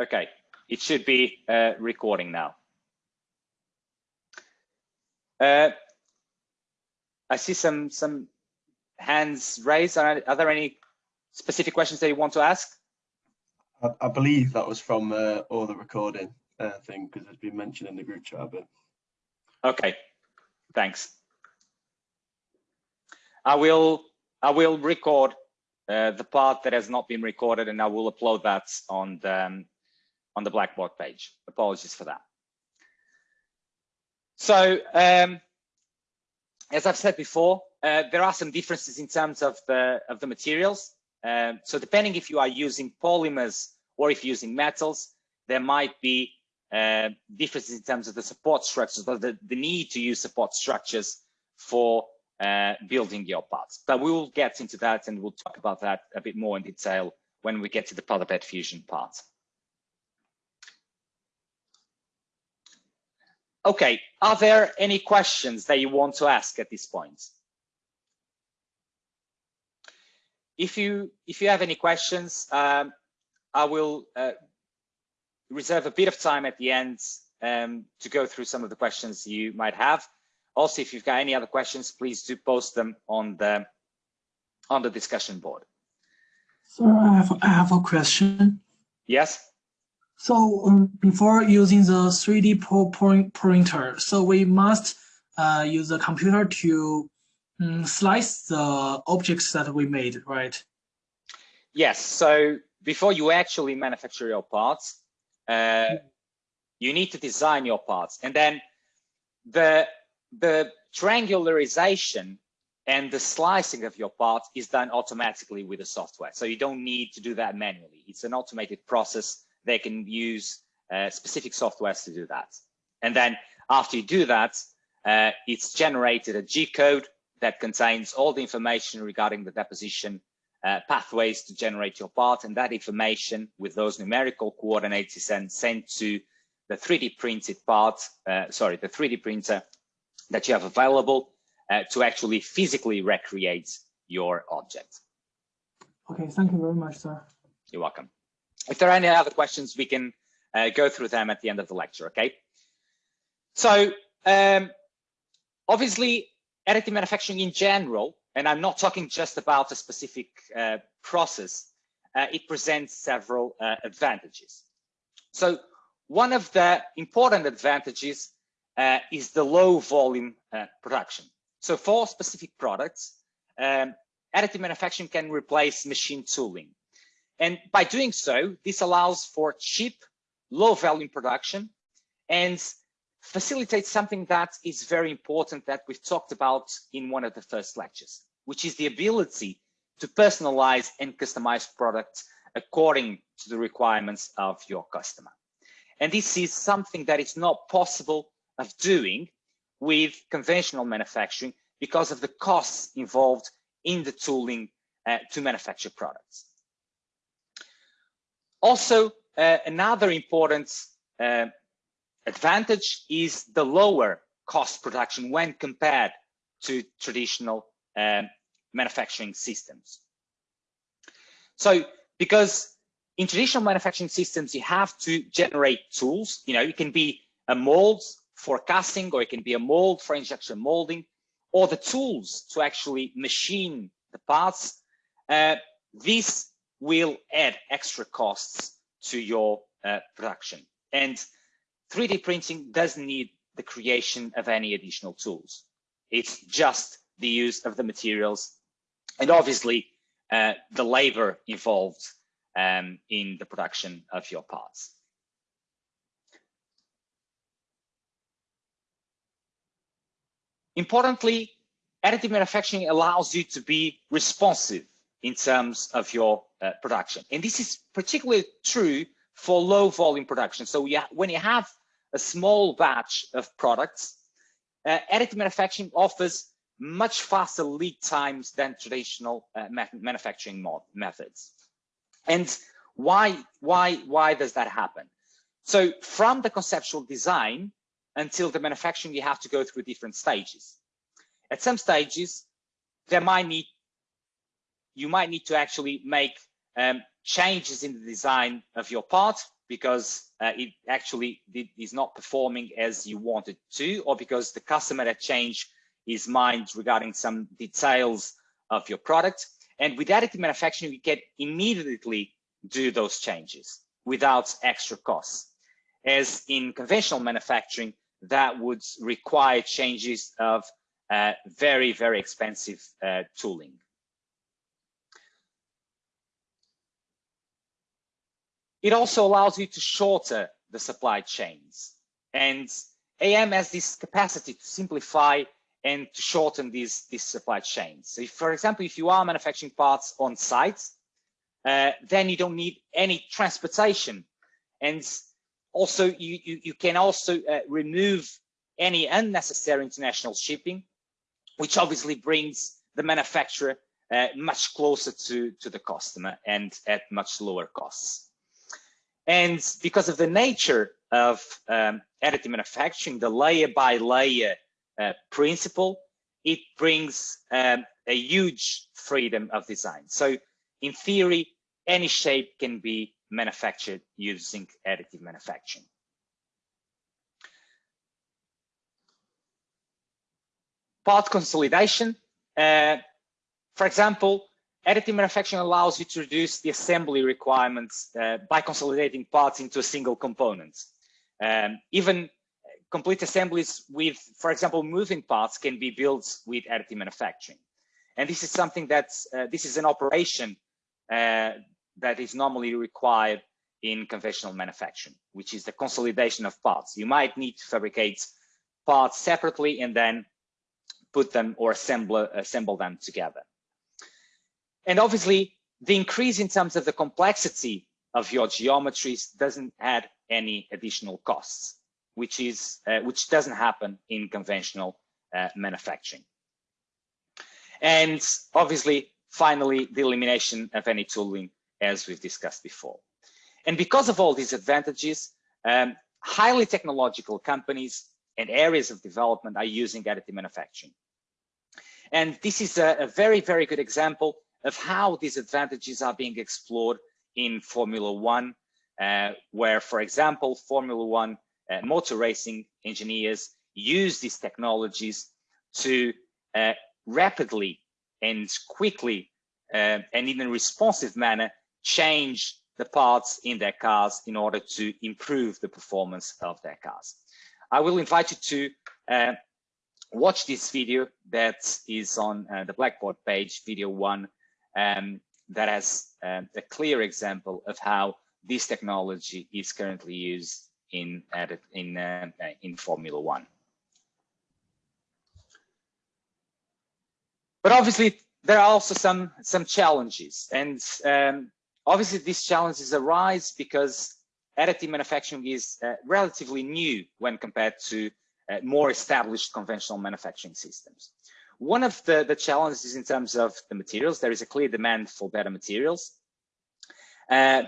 Okay, it should be uh, recording now. Uh, I see some some hands raised. Are, are, there any specific questions that you want to ask? I, I believe that was from uh, all the recording uh, thing because it's been mentioned in the group chat. But okay, thanks. I will I will record uh, the part that has not been recorded, and I will upload that on the um, on the Blackboard page. Apologies for that. So, um, as I've said before, uh, there are some differences in terms of the of the materials. Um, so, depending if you are using polymers or if you're using metals, there might be uh, differences in terms of the support structures or the, the need to use support structures for uh, building your parts. But we will get into that and we'll talk about that a bit more in detail when we get to the powder bed fusion part. Okay, are there any questions that you want to ask at this point? If you if you have any questions, um, I will uh, reserve a bit of time at the end um, to go through some of the questions you might have. Also, if you've got any other questions, please do post them on the on the discussion board. So I have I have a question. Yes. So um, before using the 3D pro printer, so we must uh, use a computer to um, slice the objects that we made, right? Yes. So before you actually manufacture your parts, uh, you need to design your parts, and then the the triangularization and the slicing of your parts is done automatically with the software. So you don't need to do that manually. It's an automated process they can use uh, specific softwares to do that. And then after you do that, uh, it's generated a G code that contains all the information regarding the deposition uh, pathways to generate your part. And that information with those numerical coordinates is then sent to the 3D printed part, uh, sorry, the 3D printer that you have available uh, to actually physically recreate your object. Okay, thank you very much, sir. You're welcome. If there are any other questions, we can uh, go through them at the end of the lecture, okay? So um, obviously, additive manufacturing in general, and I'm not talking just about a specific uh, process, uh, it presents several uh, advantages. So one of the important advantages uh, is the low volume uh, production. So for specific products, um, additive manufacturing can replace machine tooling. And by doing so, this allows for cheap, low volume production and facilitates something that is very important that we've talked about in one of the first lectures, which is the ability to personalize and customize products according to the requirements of your customer. And this is something that is not possible of doing with conventional manufacturing because of the costs involved in the tooling uh, to manufacture products. Also, uh, another important uh, advantage is the lower cost production when compared to traditional um, manufacturing systems. So, because in traditional manufacturing systems, you have to generate tools, you know, it can be a mold for casting, or it can be a mold for injection molding, or the tools to actually machine the parts. Uh, this will add extra costs to your uh, production. And 3D printing doesn't need the creation of any additional tools. It's just the use of the materials and obviously uh, the labor involved um, in the production of your parts. Importantly, additive manufacturing allows you to be responsive in terms of your uh, production. And this is particularly true for low volume production. So when you have a small batch of products, uh, additive manufacturing offers much faster lead times than traditional uh, manufacturing methods. And why, why, why does that happen? So from the conceptual design until the manufacturing, you have to go through different stages. At some stages, there might need you might need to actually make um, changes in the design of your part because uh, it actually is not performing as you wanted to, or because the customer had changed his mind regarding some details of your product. And with additive manufacturing, you can immediately do those changes without extra costs. As in conventional manufacturing, that would require changes of uh, very, very expensive uh, tooling. It also allows you to shorter the supply chains. And AM has this capacity to simplify and to shorten these, these supply chains. So if, for example, if you are manufacturing parts on site, uh, then you don't need any transportation. And also you, you, you can also uh, remove any unnecessary international shipping, which obviously brings the manufacturer uh, much closer to, to the customer and at much lower costs. And because of the nature of um, additive manufacturing, the layer by layer uh, principle, it brings um, a huge freedom of design. So in theory, any shape can be manufactured using additive manufacturing. Part consolidation. Uh, for example, additive manufacturing allows you to reduce the assembly requirements uh, by consolidating parts into a single component. Um, even complete assemblies with, for example, moving parts can be built with additive manufacturing. And this is something that's, uh, this is an operation uh, that is normally required in conventional manufacturing, which is the consolidation of parts. You might need to fabricate parts separately and then put them or assemble, assemble them together. And obviously, the increase in terms of the complexity of your geometries doesn't add any additional costs, which is uh, which doesn't happen in conventional uh, manufacturing. And obviously, finally, the elimination of any tooling as we've discussed before. And because of all these advantages, um, highly technological companies and areas of development are using additive manufacturing. And this is a, a very, very good example of how these advantages are being explored in Formula One, uh, where, for example, Formula One uh, motor racing engineers use these technologies to uh, rapidly and quickly uh, and in a responsive manner change the parts in their cars in order to improve the performance of their cars. I will invite you to uh, watch this video that is on uh, the Blackboard page, video one, um, that has um, a clear example of how this technology is currently used in, in, uh, in Formula One. But obviously, there are also some, some challenges. And um, Obviously, these challenges arise because additive manufacturing is uh, relatively new when compared to uh, more established conventional manufacturing systems. One of the, the challenges in terms of the materials, there is a clear demand for better materials. Uh,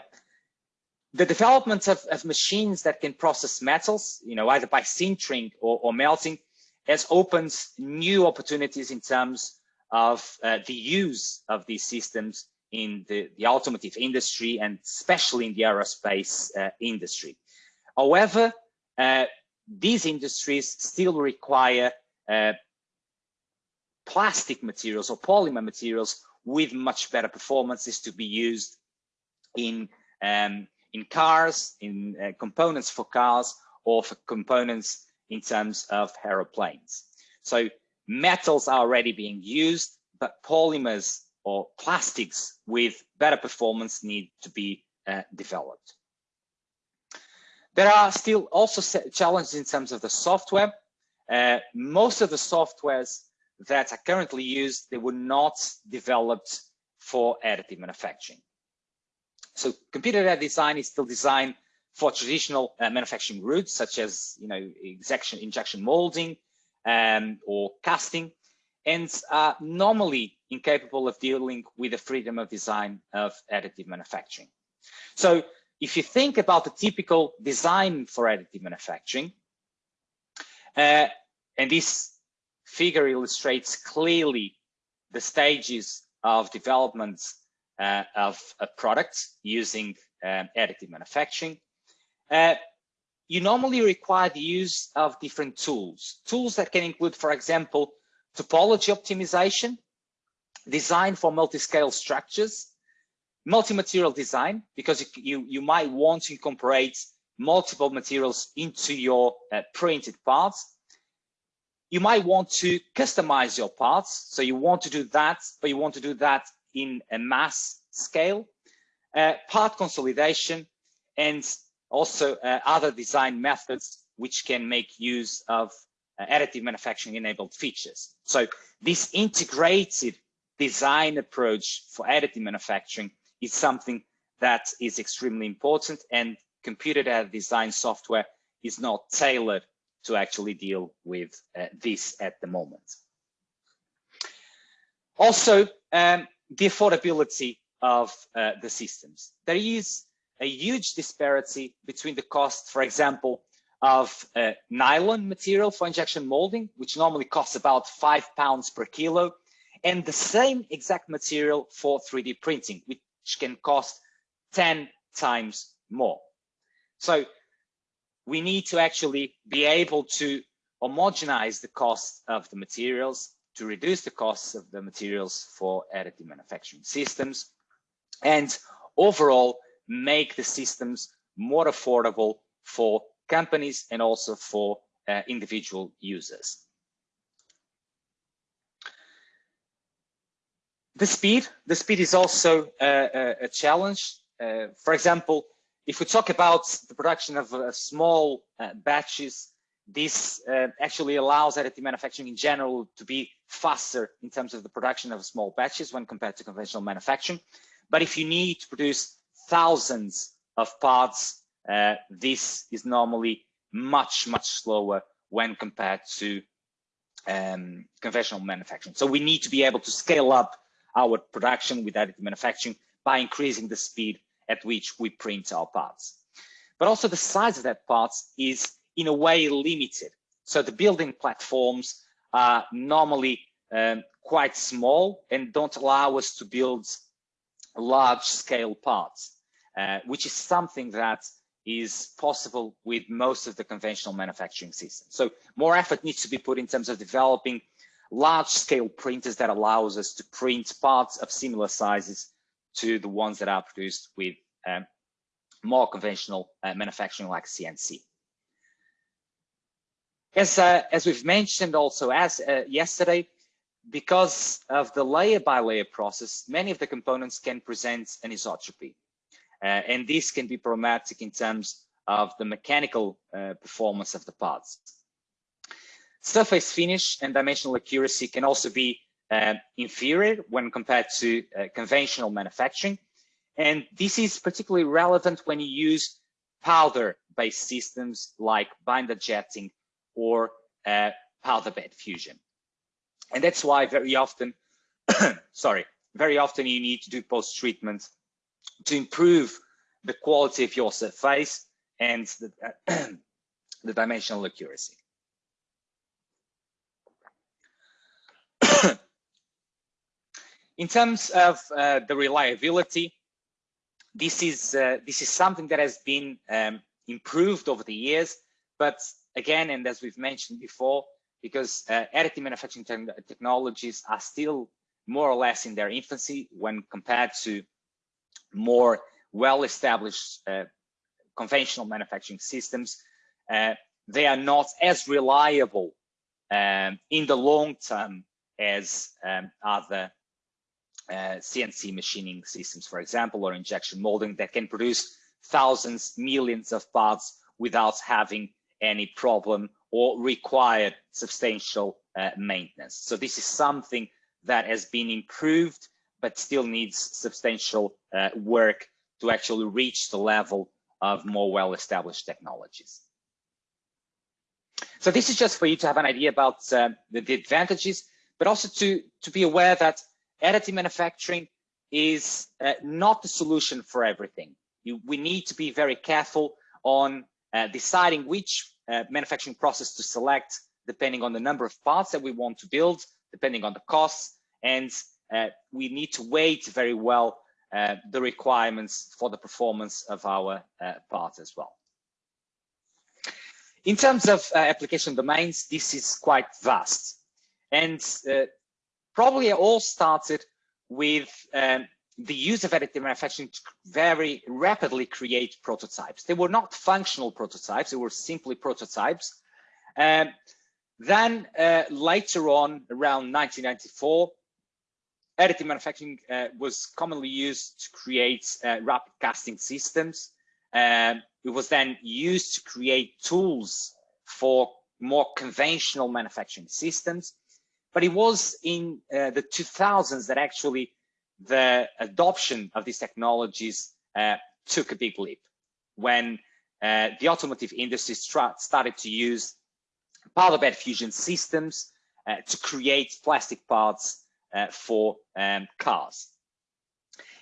the development of, of, machines that can process metals, you know, either by sintering or, or melting, has opened new opportunities in terms of uh, the use of these systems in the, the automotive industry and especially in the aerospace uh, industry. However, uh, these industries still require uh, plastic materials or polymer materials with much better performances to be used in um, in cars, in uh, components for cars, or for components in terms of aeroplanes. So metals are already being used, but polymers or plastics with better performance need to be uh, developed. There are still also challenges in terms of the software. Uh, most of the softwares that are currently used, they were not developed for additive manufacturing. So computer-aided design is still designed for traditional uh, manufacturing routes, such as you know injection, injection molding um, or casting, and are normally incapable of dealing with the freedom of design of additive manufacturing. So if you think about the typical design for additive manufacturing, uh, and this figure illustrates clearly the stages of development uh, of a product using um, additive manufacturing. uh, you normally require the use of different tools. Tools that can include, for example, topology optimization, design for multi-scale structures, multi-material design, because you, you might want to incorporate multiple materials into your uh, printed parts. You might want to customize your parts. So you want to do that, but you want to do that in a mass scale. Uh, part consolidation and also uh, other design methods which can make use of uh, additive manufacturing enabled features. So this integrated design approach for additive manufacturing is something that is extremely important and computer design software is not tailored to actually deal with uh, this at the moment. Also, um, the affordability of uh, the systems. There is a huge disparity between the cost, for example, of uh, nylon material for injection molding, which normally costs about five pounds per kilo, and the same exact material for 3D printing, which can cost 10 times more. So we need to actually be able to homogenize the cost of the materials to reduce the costs of the materials for additive manufacturing systems and overall make the systems more affordable for companies and also for uh, individual users. The speed, the speed is also a, a challenge. Uh, for example, if we talk about the production of uh, small uh, batches, this uh, actually allows additive manufacturing in general to be faster in terms of the production of small batches when compared to conventional manufacturing. But if you need to produce thousands of parts, uh, this is normally much, much slower when compared to um, conventional manufacturing. So we need to be able to scale up our production with additive manufacturing by increasing the speed at which we print our parts. But also the size of that parts is in a way limited. So the building platforms are normally um, quite small and don't allow us to build large scale parts, uh, which is something that is possible with most of the conventional manufacturing systems. So more effort needs to be put in terms of developing large scale printers that allows us to print parts of similar sizes to the ones that are produced with um, more conventional uh, manufacturing like CNC. As, uh, as we've mentioned also as uh, yesterday, because of the layer by layer process, many of the components can present anisotropy. Uh, and this can be problematic in terms of the mechanical uh, performance of the parts. Surface finish and dimensional accuracy can also be inferior when compared to uh, conventional manufacturing. And this is particularly relevant when you use powder-based systems like binder jetting or uh, powder bed fusion. And that's why very often, sorry, very often you need to do post-treatment to improve the quality of your surface and the, the dimensional accuracy. In terms of uh, the reliability, this is uh, this is something that has been um, improved over the years, but again, and as we've mentioned before, because uh, additive manufacturing te technologies are still more or less in their infancy when compared to more well-established uh, conventional manufacturing systems, uh, they are not as reliable um, in the long term as um, other uh, CNC machining systems, for example, or injection molding that can produce thousands, millions of parts without having any problem or required substantial uh, maintenance. So this is something that has been improved, but still needs substantial uh, work to actually reach the level of more well-established technologies. So this is just for you to have an idea about uh, the, the, advantages, but also to, to be aware that additive manufacturing is uh, not the solution for everything. You, we need to be very careful on uh, deciding which uh, manufacturing process to select depending on the number of parts that we want to build, depending on the costs, and uh, we need to weight very well uh, the requirements for the performance of our uh, parts as well. In terms of application domains, this is quite vast. And probably it all started with um, the use of additive manufacturing to very rapidly create prototypes. They were not functional prototypes, they were simply prototypes. Um, then uh, later on, around 1994, additive manufacturing uh, was commonly used to create uh, rapid casting systems. Um, it was then used to create tools for more conventional manufacturing systems. But it was in uh, the 2000s that actually the adoption of these technologies uh, took a big leap when uh, the automotive industry started to use powder bed fusion systems uh, to create plastic parts uh, for um, cars.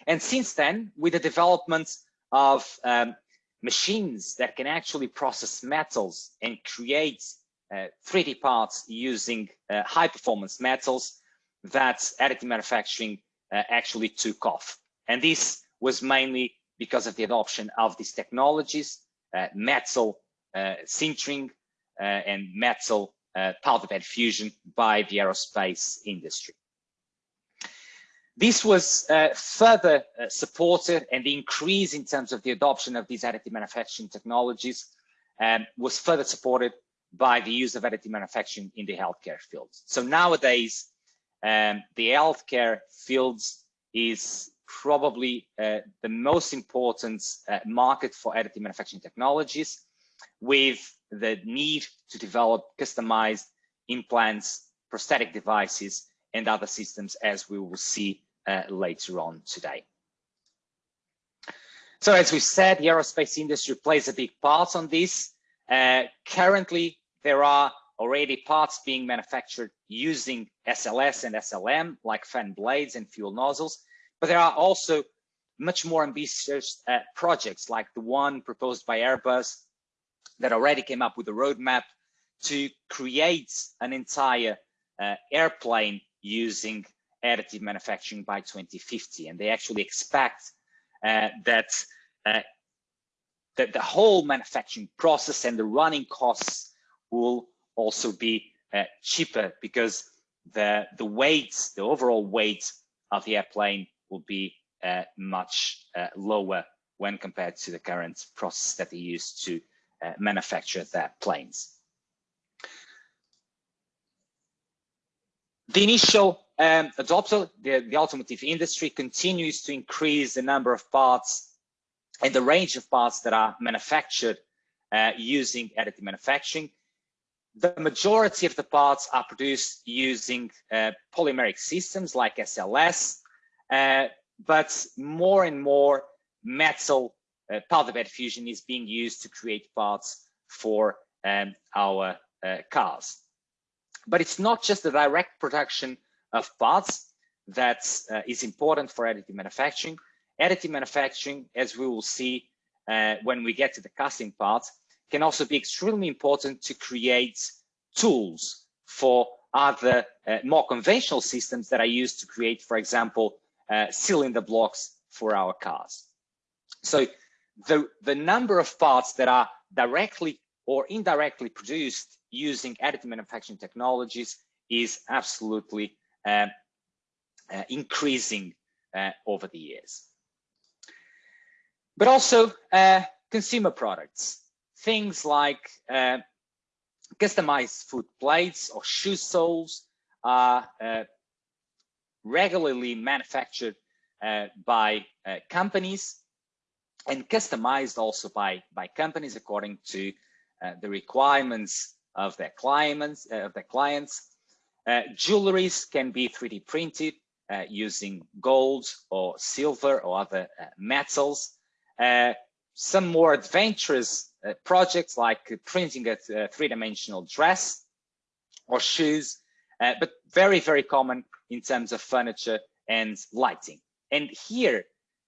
And since then, with the development of um, machines that can actually process metals and create 3D parts using uh, high performance metals, that additive manufacturing uh, actually took off. And this was mainly because of the adoption of these technologies, uh, metal uh, sintering uh, and metal powder bed fusion by the aerospace industry. This was uh, further uh, supported and the increase in terms of the adoption of these additive manufacturing technologies um, was further supported by the use of additive manufacturing in the healthcare field. So nowadays, um, the healthcare fields is probably uh, the most important uh, market for additive manufacturing technologies with the need to develop customized implants, prosthetic devices, and other systems as we will see uh, later on today. So as we said, the aerospace industry plays a big part on this. Uh, currently, there are already parts being manufactured using SLS and SLM, like fan blades and fuel nozzles, but there are also much more ambitious uh, projects like the one proposed by Airbus that already came up with a roadmap to create an entire uh, airplane using additive manufacturing by 2050. And they actually expect uh, that, uh, that the whole manufacturing process and the running costs will also be uh, cheaper because the, the weight, the overall weight of the airplane will be uh, much uh, lower when compared to the current process that they use to uh, manufacture their planes. The initial um, adopter, the, the automotive industry continues to increase the number of parts and the range of parts that are manufactured uh, using additive manufacturing. The majority of the parts are produced using uh, polymeric systems like SLS, uh, but more and more metal uh, powder bed fusion is being used to create parts for um, our uh, cars. But it's not just the direct production of parts that uh, is important for additive manufacturing. Additive manufacturing, as we will see uh, when we get to the casting part, can also be extremely important to create tools for other uh, more conventional systems that are used to create, for example, uh, cylinder blocks for our cars. So the, the number of parts that are directly or indirectly produced using additive manufacturing technologies is absolutely uh, uh, increasing uh, over the years. But also consumer products, things like customized foot plates or shoe soles are regularly manufactured uh, by uh, companies and customized also by by companies according to uh, the requirements of their clients of their clients uh, jewelries can be 3D printed uh, using gold or silver or other uh, metals. Uh, some more adventurous uh, projects like printing a three-dimensional dress or shoes, but very, very common in terms of furniture and lighting. And here,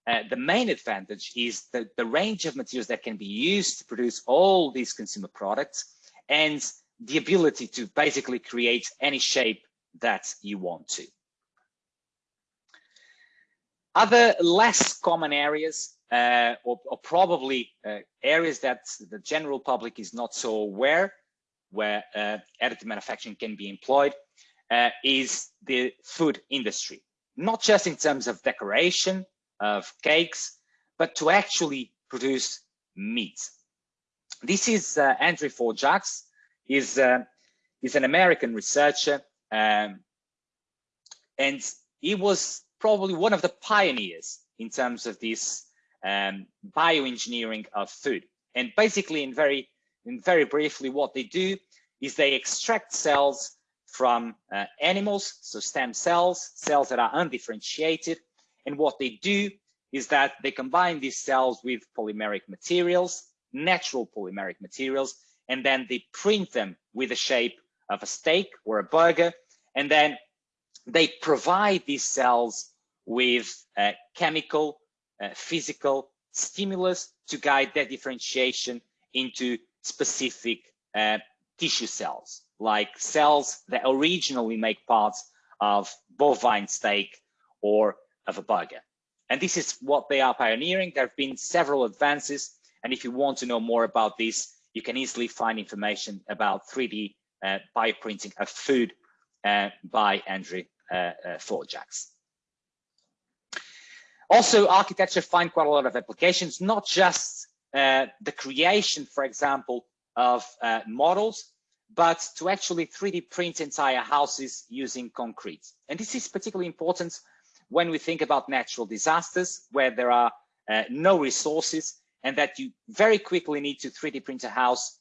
uh, the main advantage is the, the range of materials that can be used to produce all these consumer products and the ability to basically create any shape that you want to. Other less common areas uh, or, or, probably uh, areas that the general public is not so aware where uh, additive manufacturing can be employed uh, is the food industry, not just in terms of decoration of cakes, but to actually produce meat. This is uh, Andrew Forgacs, is, uh, an American researcher, um, and he was probably one of the pioneers in terms of this um, bioengineering of food. And basically, in very, in very briefly, what they do is they extract cells from uh, animals, so stem cells, cells that are undifferentiated. And what they do is that they combine these cells with polymeric materials, natural polymeric materials, and then they print them with the shape of a steak or a burger. And then they provide these cells with uh, chemical physical stimulus to guide that differentiation into specific uh, tissue cells, like cells that originally make parts of bovine steak or of a burger. And this is what they are pioneering. There have been several advances. And if you want to know more about this, you can easily find information about 3D uh, bioprinting of food uh, by Andrew uh, uh Forgacs. Also, architecture find quite a lot of applications, not just uh, the creation, for example, of uh, models, but to actually 3D print entire houses using concrete. And this is particularly important when we think about natural disasters, where there are uh, no resources and that you very quickly need to 3D print a house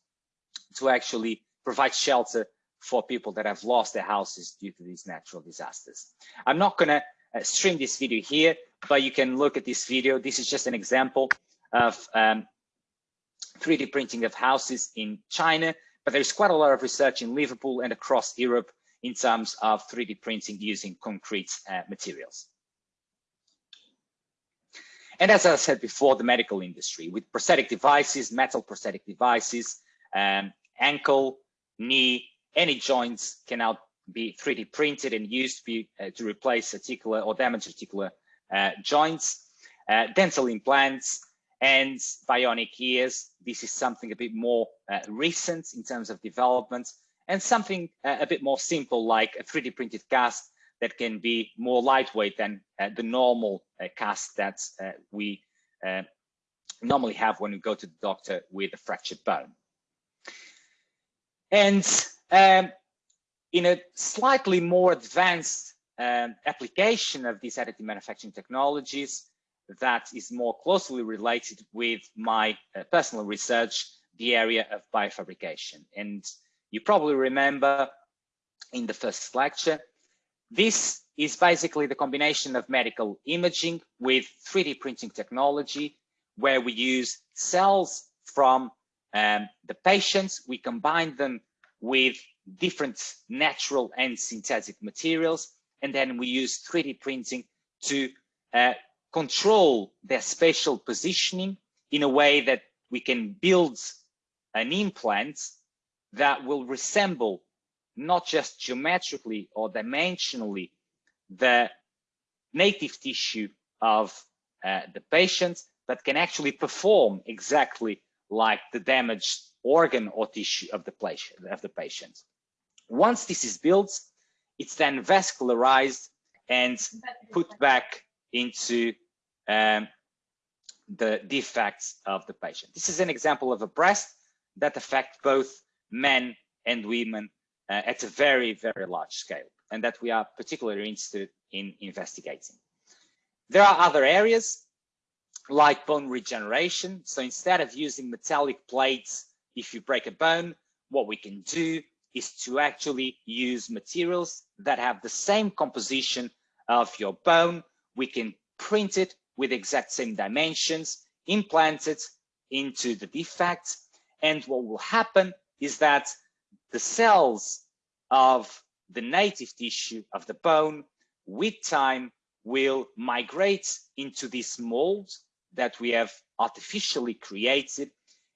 to actually provide shelter for people that have lost their houses due to these natural disasters. I'm not going to uh, stream this video here, but you can look at this video. This is just an example of um, 3D printing of houses in China, but there's quite a lot of research in Liverpool and across Europe in terms of 3D printing using concrete uh, materials. And as I said before, the medical industry with prosthetic devices, metal prosthetic devices, um, ankle, knee, any joints can now be 3D printed and used to, be, uh, to replace articular or damaged articular joints, uh, dental implants, and bionic ears. This is something a bit more uh, recent in terms of development and something uh, a bit more simple like a 3D printed cast that can be more lightweight than uh, the normal cast that we normally have when we go to the doctor with a fractured bone. And um, in a slightly more advanced um, application of these additive manufacturing technologies that is more closely related with my uh, personal research, the area of biofabrication. And you probably remember in the first lecture, this is basically the combination of medical imaging with 3D printing technology, where we use cells from um, the patients, we combine them with different natural and synthetic materials. And then we use 3D printing to uh, control their spatial positioning in a way that we can build an implant that will resemble not just geometrically or dimensionally the native tissue of uh, the patient, but can actually perform exactly like the damaged organ or tissue of the. Of the patient. Once this is built, it's then vascularized and put back into um, the defects of the patient. This is an example of a breast that affects both men and women uh, at a very, very large scale, and that we are particularly interested in investigating. There are other areas like bone regeneration. So instead of using metallic plates, if you break a bone, what we can do is to actually use materials that have the same composition of your bone. We can print it with exact same dimensions, implant it into the defect. And what will happen is that the cells of the native tissue of the bone with time will migrate into this mold that we have artificially created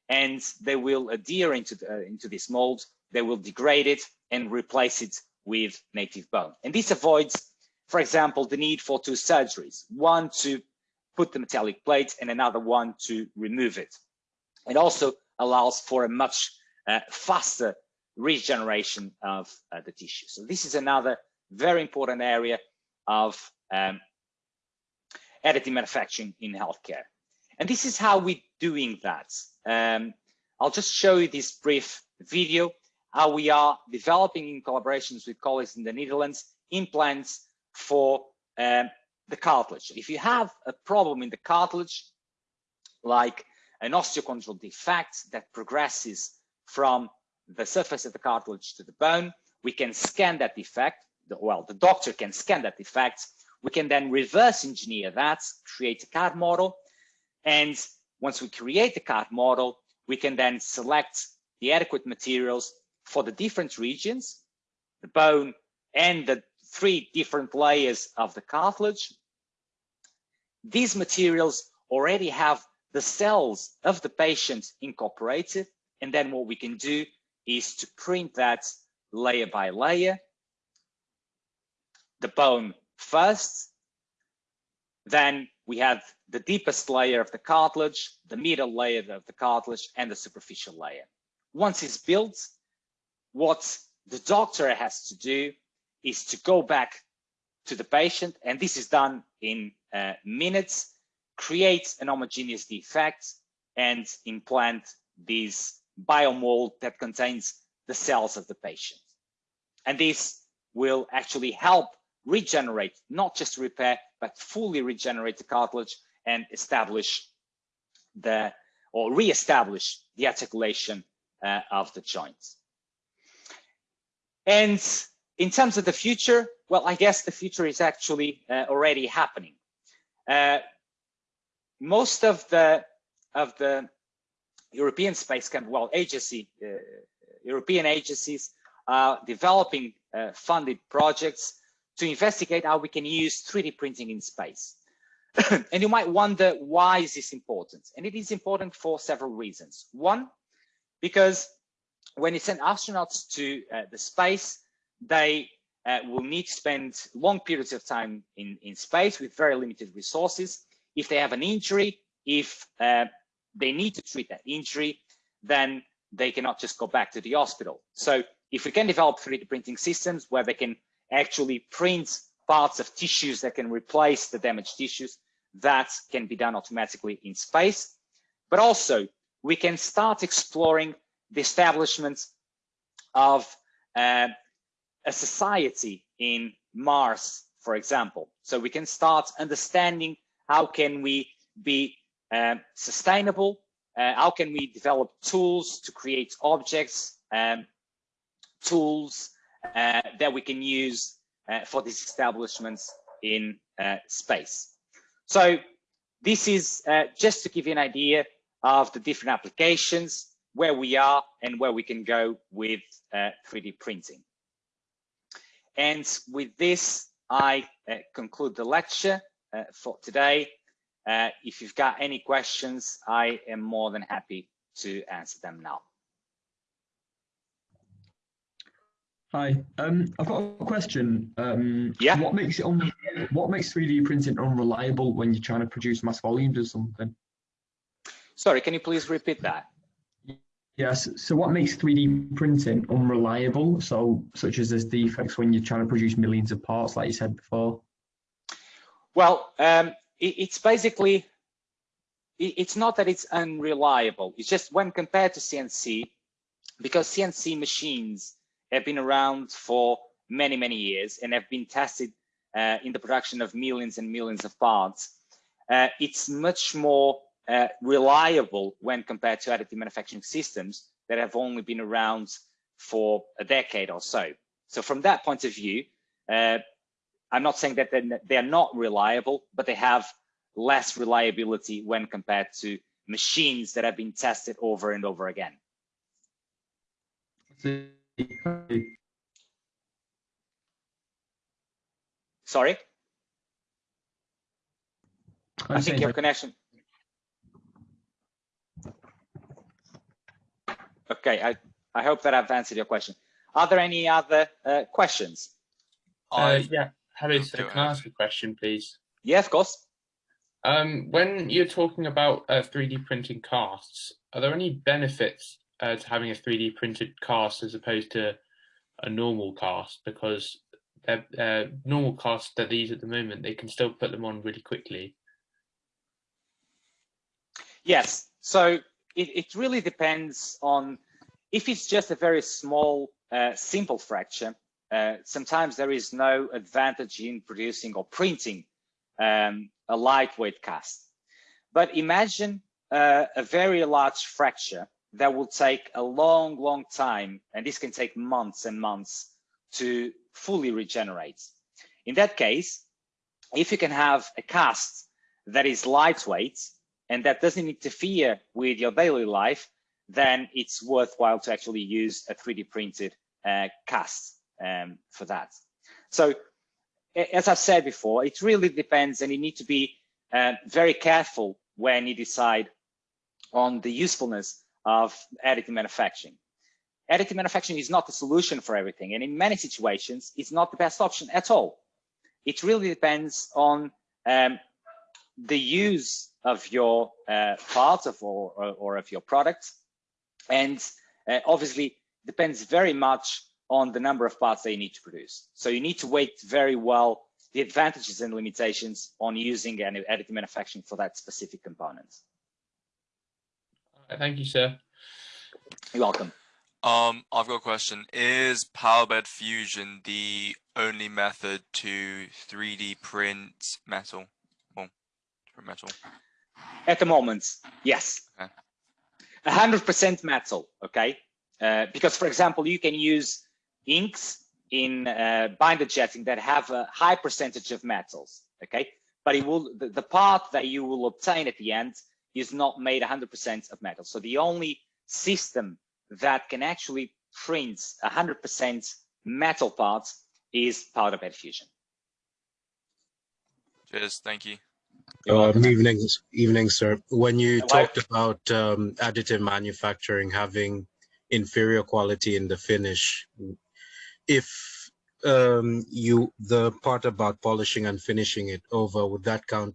and they will adhere into, the, uh, into this mold they will degrade it and replace it with native bone. And this avoids, for example, the need for two surgeries, one to put the metallic plate and another one to remove it. It also allows for a much uh, faster regeneration of uh, the tissue. So this is another very important area of um, additive manufacturing in healthcare. And this is how we're doing that. Um, I'll just show you this brief video, how we are developing in collaborations with colleagues in the Netherlands, implants for um, the cartilage. If you have a problem in the cartilage, like an osteochondral defect that progresses from the surface of the cartilage to the bone, we can scan that defect. Well, the doctor can scan that defect. We can then reverse engineer that, create a CAD model. And once we create the CAD model, we can then select the adequate materials for the different regions, the bone and the three different layers of the cartilage. These materials already have the cells of the patient incorporated. And then what we can do is to print that layer by layer, the bone first, then we have the deepest layer of the cartilage, the middle layer of the cartilage, and the superficial layer. Once it's built, what the doctor has to do is to go back to the patient, and this is done in uh, minutes, create an homogeneous defect, and implant this biomold that contains the cells of the patient. And this will actually help regenerate, not just repair, but fully regenerate the cartilage and establish the, or re-establish the articulation uh, of the joints. And in terms of the future, well, I guess the future is actually uh, already happening. Uh, most of the of the European Space Camp, well, agency, uh, European agencies are developing uh, funded projects to investigate how we can use 3D printing in space. and you might wonder, why is this important? And it is important for several reasons. One, because when you send astronauts to uh, the space, they uh, will need to spend long periods of time in, in space with very limited resources. If they have an injury, if uh, they need to treat that injury, then they cannot just go back to the hospital. So if we can develop 3D printing systems where they can actually print parts of tissues that can replace the damaged tissues, that can be done automatically in space. But also, we can start exploring the establishment of uh, a society in Mars, for example. So we can start understanding how can we be um, sustainable, uh, how can we develop tools to create objects, um, tools uh, that we can use uh, for these establishments in uh, space. So this is uh, just to give you an idea of the different applications, where we are and where we can go with 3D uh, printing. And with this, I uh, conclude the lecture uh, for today. if you've got any questions, I am more than happy to answer them now. Hi, um, I've got a question. Um, yeah. What makes it un what makes 3D printing unreliable when you're trying to produce mass volumes or something? Sorry, can you please repeat that? Yes. So what makes 3D printing unreliable? So such as there's defects when you're trying to produce millions of parts, like you said before. Well, um, it, it's basically it, it's not that it's unreliable. It's just when compared to CNC, because CNC machines have been around for many, many years and have been tested uh, in the production of millions and millions of parts. Uh, it's much more uh, reliable when compared to additive manufacturing systems that have only been around for a decade or so. So from that point of view, uh, I'm not saying that they're, not reliable, but they have less reliability when compared to machines that have been tested over and over again. Sorry? I think your connection. Okay, I, I hope that I've answered your question. Are there any other uh, questions? Uh, yeah, Harry, so can I ask a question, please? Yeah, of course. Um, when you're talking about uh, 3D printing casts, are there any benefits uh, to having a 3D printed cast as opposed to a normal cast? Because they're, uh, normal casts that these at the moment, they can still put them on really quickly. Yes. So it, it really depends on if it's just a very small, uh, simple fracture. Uh, sometimes there is no advantage in producing or printing um, a lightweight cast. But imagine uh, a very large fracture that will take a long, long time, and this can take months and months to fully regenerate. In that case, if you can have a cast that is lightweight and that doesn't interfere with your daily life, then it's worthwhile to actually use a 3D printed uh, cast um, for that. So as I've said before, it really depends and you need to be uh, very careful when you decide on the usefulness of additive manufacturing. Additive manufacturing is not the solution for everything. And in many situations, it's not the best option at all. It really depends on um, the use of your uh, parts of or, or, or, of your product. And uh, obviously depends very much on the number of parts that you need to produce. So you need to weight very well the advantages and limitations on using additive manufacturing for that specific component. Thank you, sir. You're welcome. Um, I've got a question. Is Powder Bed Fusion the only method to 3D print metal? Well, print metal. At the moment, yes. 100% metal, okay? Uh, because, for example, you can use inks in uh, binder jetting that have a high percentage of metals, okay? But it will the, the part that you will obtain at the end is not made 100% of metal. So the only system that can actually print 100% metal parts is powder bed fusion. Cheers, thank you. Um, evening, evening, sir. When you talked about um, additive manufacturing having inferior quality in the finish, if um, you the part about polishing and finishing it over, would that count